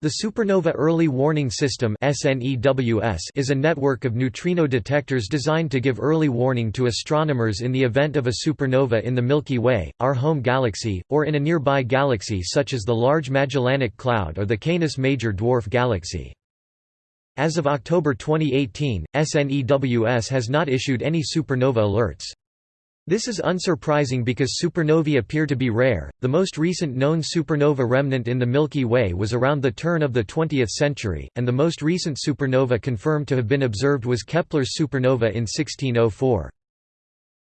The Supernova Early Warning System is a network of neutrino detectors designed to give early warning to astronomers in the event of a supernova in the Milky Way, our home galaxy, or in a nearby galaxy such as the Large Magellanic Cloud or the Canis Major Dwarf Galaxy. As of October 2018, SNEWS has not issued any supernova alerts. This is unsurprising because supernovae appear to be rare. The most recent known supernova remnant in the Milky Way was around the turn of the 20th century, and the most recent supernova confirmed to have been observed was Kepler's supernova in 1604.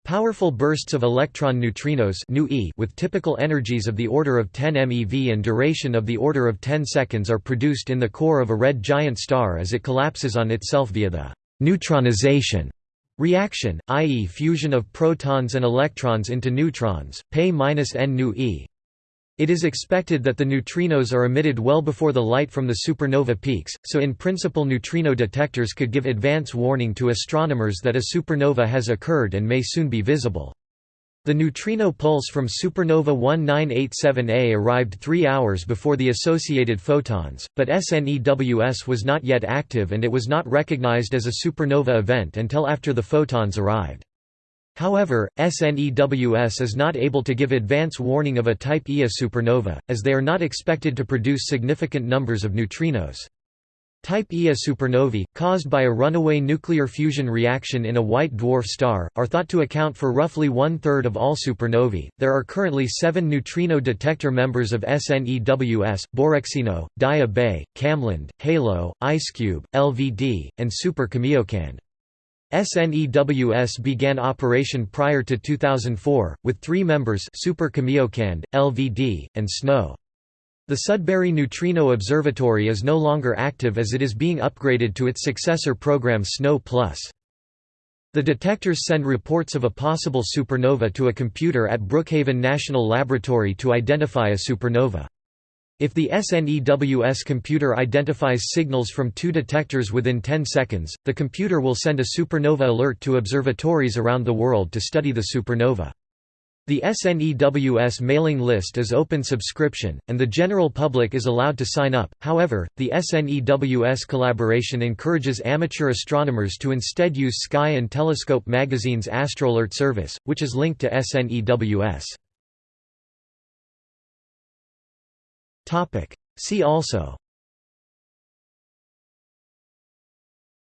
Powerful bursts of electron neutrinos with typical energies of the order of 10 MeV and duration of the order of 10 seconds are produced in the core of a red giant star as it collapses on itself via the neutronization Reaction, i.e. fusion of protons and electrons into neutrons, Pe-n nu e. It is expected that the neutrinos are emitted well before the light from the supernova peaks, so in principle neutrino detectors could give advance warning to astronomers that a supernova has occurred and may soon be visible. The neutrino pulse from supernova 1987A arrived three hours before the associated photons, but SNEWS was not yet active and it was not recognized as a supernova event until after the photons arrived. However, SNEWS is not able to give advance warning of a type Ia supernova, as they are not expected to produce significant numbers of neutrinos. Type Ia supernovae, caused by a runaway nuclear fusion reaction in a white dwarf star, are thought to account for roughly one-third of all supernovae. There are currently seven neutrino detector members of SNEWS, Borexino, Daya Bay, KamLAND, Halo, IceCube, LVD, and Super Kamiokande. SNEWS began operation prior to 2004, with three members Super Kamiokande, LVD, and SNO. The Sudbury Neutrino Observatory is no longer active as it is being upgraded to its successor program SNO+. The detectors send reports of a possible supernova to a computer at Brookhaven National Laboratory to identify a supernova. If the SNEWS computer identifies signals from two detectors within 10 seconds, the computer will send a supernova alert to observatories around the world to study the supernova. The SNEWS mailing list is open subscription, and the general public is allowed to sign up, however, the SNEWS collaboration encourages amateur astronomers to instead use Sky and Telescope magazine's AstroAlert service, which is linked to SNEWS. See also.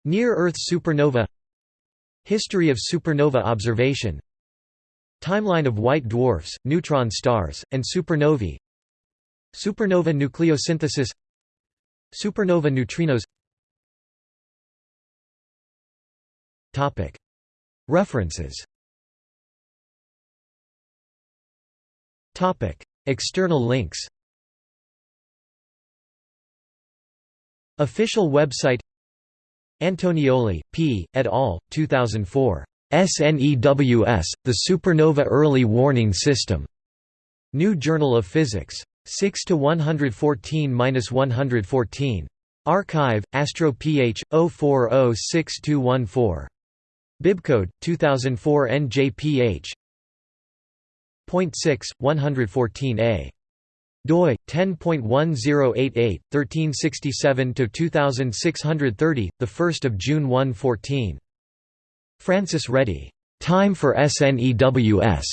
Near-Earth supernova. History of supernova observation Timeline of white dwarfs, neutron stars, and supernovae Supernova nucleosynthesis Supernova neutrinos References External links Official website Antonioli, P., et al., 2004. SNEWS, the Supernova Early Warning System. New Journal of Physics. 6 to 114-114. Archive, Astro PH 0406214. Bibcode 2004 NJPH. Point 6 114a. doi 10.1088 1367 to 2630 the 1st of June 114 Francis Reddy, "'Time for SNEWS'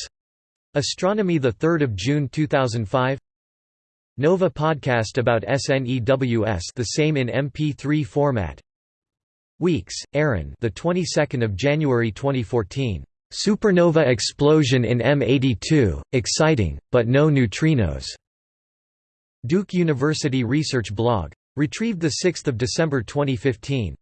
Astronomy 3 June 2005 Nova podcast about SNEWS the same in MP3 format. Weeks, Aaron. The 22nd of January 2014 Supernova explosion in M82 exciting but no neutrinos. Duke University research blog. Retrieved the 6th of December 2015